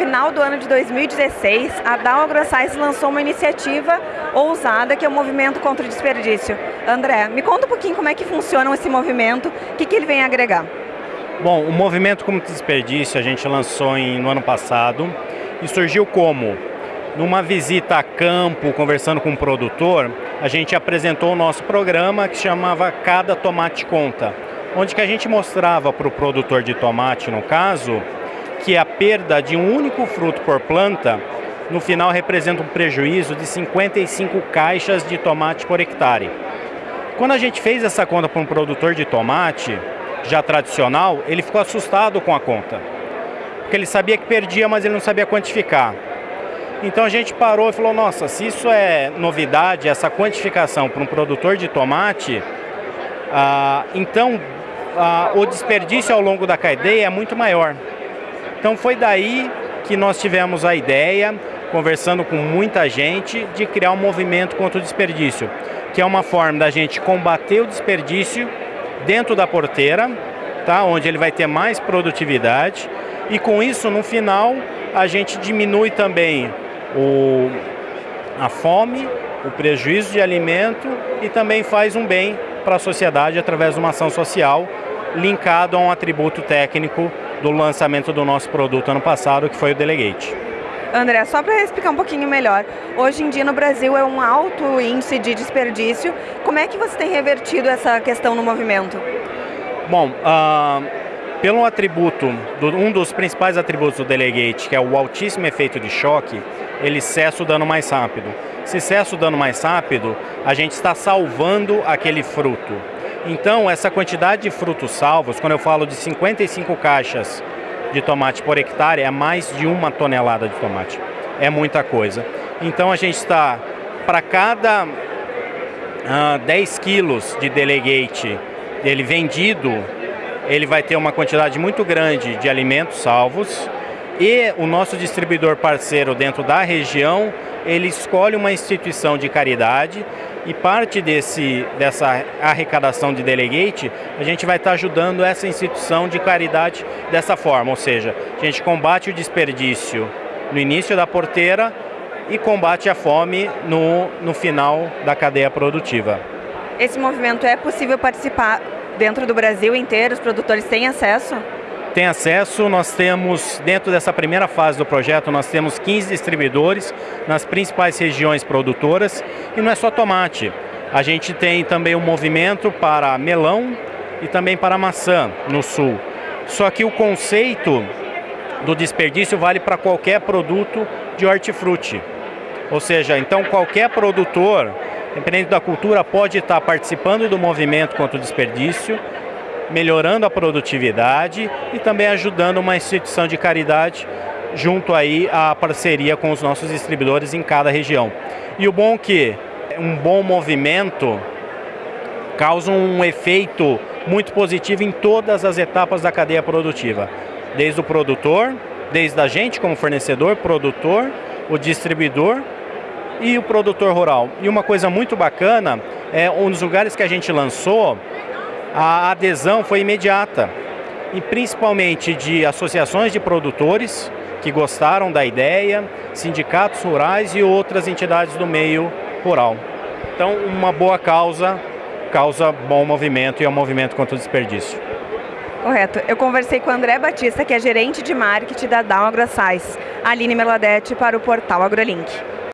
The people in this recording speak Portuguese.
final do ano de 2016, a Dow AgroScience lançou uma iniciativa ousada que é o Movimento contra o Desperdício. André, me conta um pouquinho como é que funciona esse movimento, o que, que ele vem agregar. Bom, o Movimento contra o Desperdício a gente lançou em, no ano passado e surgiu como? Numa visita a campo, conversando com um produtor, a gente apresentou o nosso programa que chamava Cada Tomate Conta, onde que a gente mostrava para o produtor de tomate, no caso, que a perda de um único fruto por planta, no final representa um prejuízo de 55 caixas de tomate por hectare. Quando a gente fez essa conta para um produtor de tomate, já tradicional, ele ficou assustado com a conta. Porque ele sabia que perdia, mas ele não sabia quantificar. Então a gente parou e falou, nossa, se isso é novidade, essa quantificação para um produtor de tomate, ah, então ah, o desperdício ao longo da cadeia é muito maior. Então foi daí que nós tivemos a ideia, conversando com muita gente, de criar um movimento contra o desperdício, que é uma forma da gente combater o desperdício dentro da porteira, tá? onde ele vai ter mais produtividade, e com isso, no final, a gente diminui também o, a fome, o prejuízo de alimento e também faz um bem para a sociedade através de uma ação social linkado a um atributo técnico do lançamento do nosso produto ano passado, que foi o Delegate. André, só para explicar um pouquinho melhor, hoje em dia no Brasil é um alto índice de desperdício. Como é que você tem revertido essa questão no movimento? Bom, uh, pelo atributo, do, um dos principais atributos do Delegate, que é o altíssimo efeito de choque, ele cessa o dano mais rápido. Se cessa o dano mais rápido, a gente está salvando aquele fruto. Então, essa quantidade de frutos salvos, quando eu falo de 55 caixas de tomate por hectare, é mais de uma tonelada de tomate. É muita coisa. Então, a gente está, para cada uh, 10 quilos de delegate ele vendido, ele vai ter uma quantidade muito grande de alimentos salvos e o nosso distribuidor parceiro dentro da região, ele escolhe uma instituição de caridade e parte desse, dessa arrecadação de delegate, a gente vai estar ajudando essa instituição de caridade dessa forma, ou seja, a gente combate o desperdício no início da porteira e combate a fome no, no final da cadeia produtiva. Esse movimento é possível participar dentro do Brasil inteiro? Os produtores têm acesso? Tem acesso, nós temos, dentro dessa primeira fase do projeto, nós temos 15 distribuidores nas principais regiões produtoras e não é só tomate. A gente tem também um movimento para melão e também para maçã no sul. Só que o conceito do desperdício vale para qualquer produto de hortifruti. Ou seja, então qualquer produtor, independente da cultura, pode estar participando do movimento contra o desperdício, melhorando a produtividade e também ajudando uma instituição de caridade junto aí à parceria com os nossos distribuidores em cada região. E o bom é que um bom movimento causa um efeito muito positivo em todas as etapas da cadeia produtiva, desde o produtor, desde a gente como fornecedor, produtor, o distribuidor e o produtor rural. E uma coisa muito bacana, é um dos lugares que a gente lançou, a adesão foi imediata, e principalmente de associações de produtores que gostaram da ideia, sindicatos rurais e outras entidades do meio rural. Então, uma boa causa causa bom movimento e é um movimento contra o desperdício. Correto. Eu conversei com o André Batista, que é gerente de marketing da Down AgroScience, Aline Meladete, para o portal AgroLink.